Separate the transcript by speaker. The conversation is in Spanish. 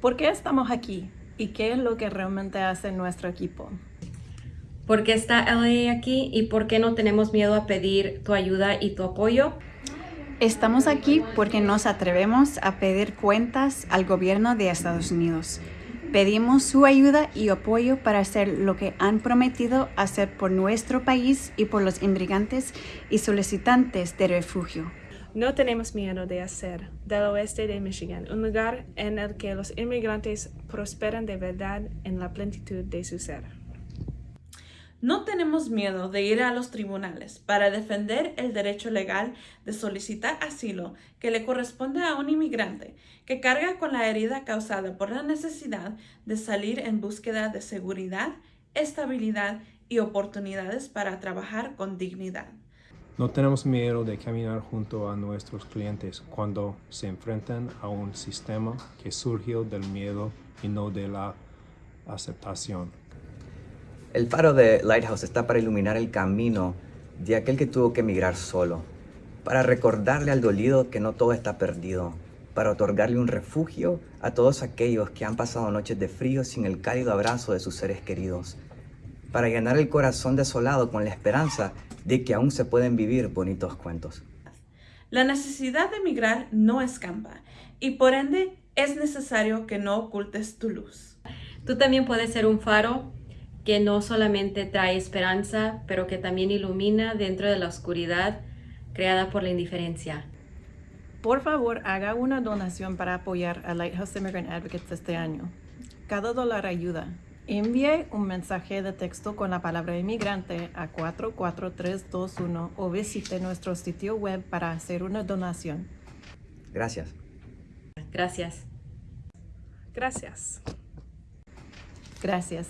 Speaker 1: ¿Por qué estamos aquí? ¿Y qué es lo que realmente hace nuestro equipo?
Speaker 2: ¿Por qué está LA aquí y por qué no tenemos miedo a pedir tu ayuda y tu apoyo?
Speaker 3: Estamos aquí porque nos atrevemos a pedir cuentas al gobierno de Estados Unidos. Pedimos su ayuda y apoyo para hacer lo que han prometido hacer por nuestro país y por los inmigrantes y solicitantes de refugio.
Speaker 4: No tenemos miedo de hacer del oeste de Michigan un lugar en el que los inmigrantes prosperan de verdad en la plenitud de su ser.
Speaker 5: No tenemos miedo de ir a los tribunales para defender el derecho legal de solicitar asilo que le corresponde a un inmigrante que carga con la herida causada por la necesidad de salir en búsqueda de seguridad, estabilidad y oportunidades para trabajar con dignidad.
Speaker 6: No tenemos miedo de caminar junto a nuestros clientes cuando se enfrentan a un sistema que surgió del miedo y no de la aceptación.
Speaker 7: El faro de Lighthouse está para iluminar el camino de aquel que tuvo que emigrar solo, para recordarle al dolido que no todo está perdido, para otorgarle un refugio a todos aquellos que han pasado noches de frío sin el cálido abrazo de sus seres queridos, para llenar el corazón desolado con la esperanza de que aún se pueden vivir bonitos cuentos.
Speaker 5: La necesidad de emigrar no escampa y por ende es necesario que no ocultes tu luz.
Speaker 2: Tú también puedes ser un faro que no solamente trae esperanza, pero que también ilumina dentro de la oscuridad creada por la indiferencia.
Speaker 1: Por favor, haga una donación para apoyar a Lighthouse Immigrant Advocates este año. Cada dólar ayuda. Envíe un mensaje de texto con la palabra inmigrante a 44321 o visite nuestro sitio web para hacer una donación.
Speaker 7: Gracias.
Speaker 2: Gracias.
Speaker 4: Gracias.
Speaker 1: Gracias.